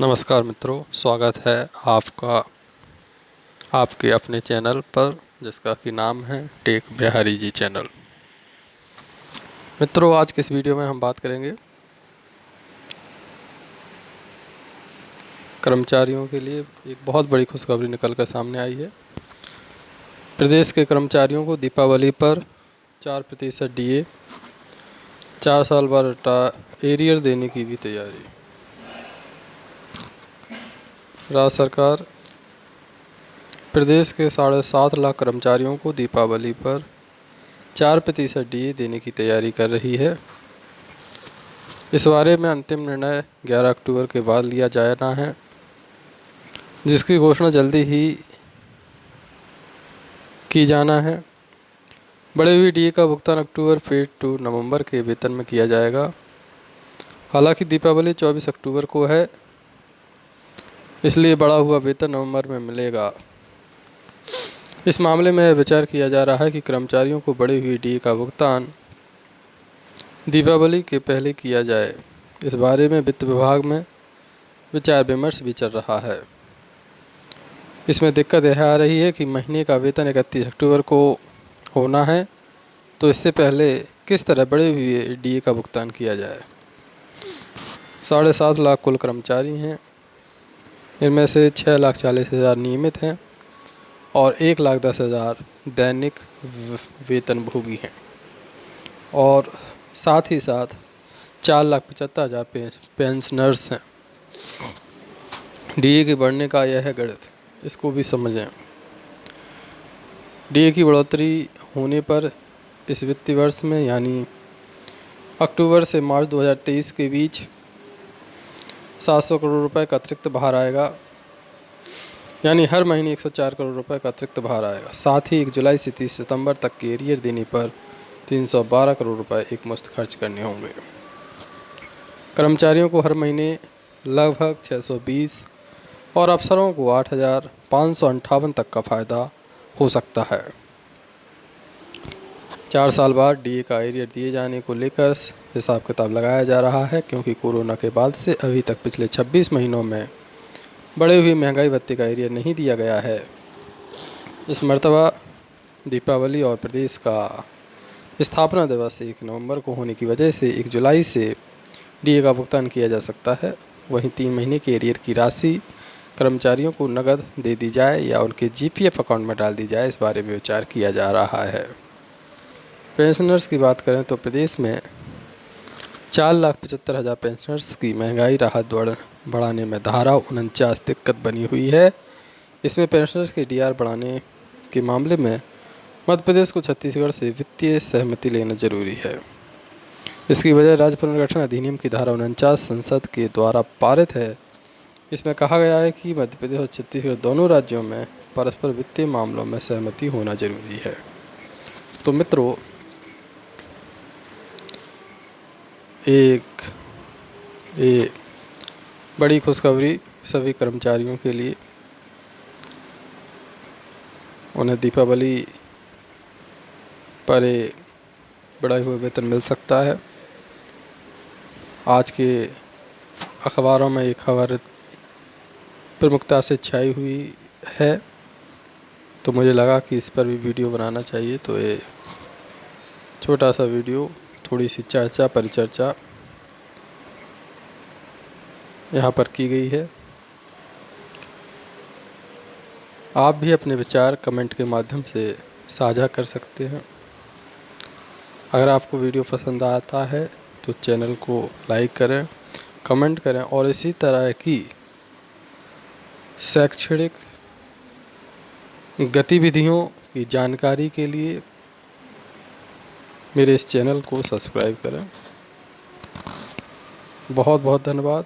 नमस्कार मित्रों, स्वागत है आपका, आपके अपने चैनल पर, जिसका कि नाम है टेक बिहारी जी चैनल। मित्रों, आज के इस वीडियो में हम बात करेंगे? कर्मचारियों के लिए एक बहुत बड़ी खुशखबरी निकल कर सामने आई है। प्रदेश के कर्मचारियों को दीपावली पर चार प्रतिशत डीए, चार साल बाद एरियर देने की भी तैयारी। राज्य सरकार प्रदेश के साढ़े सात लाख कर्मचारियों को दीपावली पर चार प्रतिशत डी देने की तैयारी कर रही है। इस बारे में अंतिम निर्णय 11 अक्टूबर के बाद लिया जाना है, जिसकी घोषणा जल्दी ही की जाना है। बड़े हुई डी का भुगतान अक्टूबर, फिर टू नवंबर के वेतन में किया जाएगा। हालाँकि दीपावली 24 अक्टूबर को है इसलिए बढ़ा हुआ वेतन नवंबर में मिलेगा। इस मामले में विचार किया जा रहा है कि कर्मचारियों को बढ़ी हुई डी का भुगतान दीपावली के पहले किया जाए। इस बारे में वित्त विभाग में विचार विमर्श भी चल रहा है। इसमें दिक्कत यह आ रही है कि महीने का वेतन इकतीस अक्टूबर को होना है तो इससे पहले किस तरह बढ़े हुए डीए का भुगतान किया जाए? साढ़े सात लाख कुल कर्मचारी हैं। इनमें से छः लाख चालीस हज़ार नियमित हैं और एक लाख दस हज़ार दैनिक वेतन भोगी हैं। और साथ ही साथ चार लाख पचहत्तर हज़ार पेंशनर्स हैं। डीए के बढ़ने का यह है गणित, इसको भी समझें। डीए की बढ़ोतरी होने पर इस वित्तीय वर्ष में, यानी अक्टूबर से मार्च 2023 के बीच सात सौ करोड़ रुपए का अतिरिक्त भार आएगा। यानी हर महीने 104 करोड़ रुपए का अतिरिक्त भार आएगा। साथ ही एक जुलाई से तीस सितंबर तक के एरियर देने पर 312 करोड़ रुपए एक मुश्त खर्च करने होंगे। कर्मचारियों को हर महीने लगभग 620 और अफसरों को आठ तक का फ़ायदा हो सकता है। चार साल बाद डीए का एरियर दिए जाने को लेकर हिसाब किताब लगाया जा रहा है, क्योंकि कोरोना के बाद से अभी तक पिछले 26 महीनों में बढ़े हुए महँगाई भत्ते का एरियर नहीं दिया गया है। इस मरतबा दीपावली और प्रदेश का स्थापना दिवस एक नवंबर को होने की वजह से एक जुलाई से डीए का भुगतान किया जा सकता है। वहीं तीन महीने के एरियर की राशि कर्मचारियों को नकद दे दी जाए या उनके जीपीएफ अकाउंट में डाल दी जाए, इस बारे में विचार किया जा रहा है। पेंशनर्स की बात करें तो प्रदेश में चार लाख पचहत्तर हज़ार पेंशनर्स की महँगाई राहत बढ़ाने में धारा उनचास दिक्कत बनी हुई है। इसमें पेंशनर्स के डीआर बढ़ाने के मामले में मध्य प्रदेश को छत्तीसगढ़ से वित्तीय सहमति लेना ज़रूरी है। इसकी वजह राज्य पुनर्गठन अधिनियम की धारा उनचास संसद के द्वारा पारित है। इसमें कहा गया है कि मध्य प्रदेश और छत्तीसगढ़ दोनों राज्यों में परस्पर वित्तीय मामलों में सहमति होना ज़रूरी है। तो मित्रों एक एक बड़ी खुशखबरी सभी कर्मचारियों के लिए। उन्हें दीपावली पर बढ़ाई हुए वेतन मिल सकता है। आज के अखबारों में एक खबर प्रमुखता से छाई हुई है तो मुझे लगा कि इस पर भी वीडियो बनाना चाहिए तो ये छोटा सा वीडियो थोड़ी सी चर्चा, परिचर्चा यहाँ पर की गई है। आप भी अपने विचार कमेंट के माध्यम से साझा कर सकते हैं। अगर आपको वीडियो पसंद आता है तो चैनल को लाइक करें, कमेंट करें और इसी तरह की शैक्षणिक गतिविधियों की जानकारी के लिए मेरे इस चैनल को सब्सक्राइब करें। बहुत बहुत धन्यवाद।